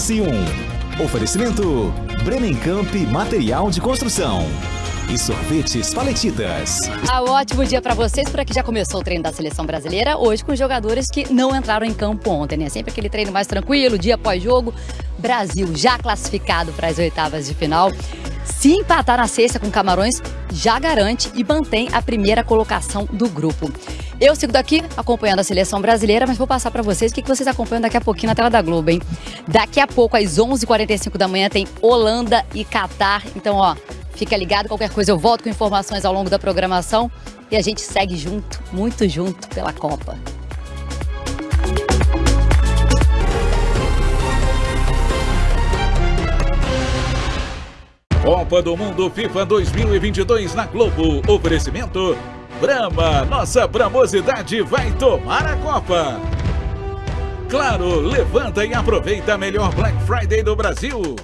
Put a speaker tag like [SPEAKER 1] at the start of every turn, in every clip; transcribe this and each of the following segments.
[SPEAKER 1] ES1. Oferecimento Bremencamp Material de Construção e sorvetes paletitas.
[SPEAKER 2] Ah, ótimo dia para vocês, por aqui já começou o treino da seleção brasileira, hoje com jogadores que não entraram em campo ontem, né? Sempre aquele treino mais tranquilo, dia após jogo. Brasil já classificado para as oitavas de final. Se empatar na sexta com Camarões, já garante e mantém a primeira colocação do grupo. Eu sigo daqui acompanhando a seleção brasileira, mas vou passar para vocês o que vocês acompanham daqui a pouquinho na tela da Globo, hein? Daqui a pouco, às 11h45 da manhã, tem Holanda e Catar. Então, ó, fica ligado, qualquer coisa eu volto com informações ao longo da programação e a gente segue junto, muito junto pela Copa.
[SPEAKER 3] Copa do Mundo FIFA 2022 na Globo. Oferecimento Brahma, nossa bramosidade vai tomar a Copa. Claro, levanta e aproveita a melhor Black Friday do Brasil.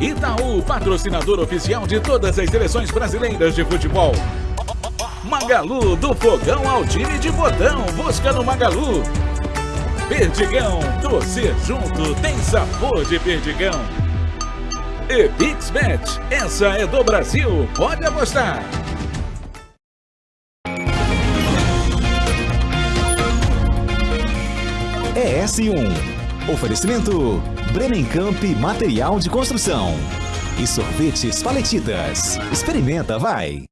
[SPEAKER 3] Itaú, patrocinador oficial de todas as seleções brasileiras de futebol. Magalu, do fogão ao time de botão, busca no Magalu. Perdigão, torcer junto tem sabor de perdigão. E Pixbet, essa é do Brasil, pode apostar.
[SPEAKER 1] ES1. Oferecimento Bremencamp Material de Construção e sorvetes paletitas. Experimenta, vai!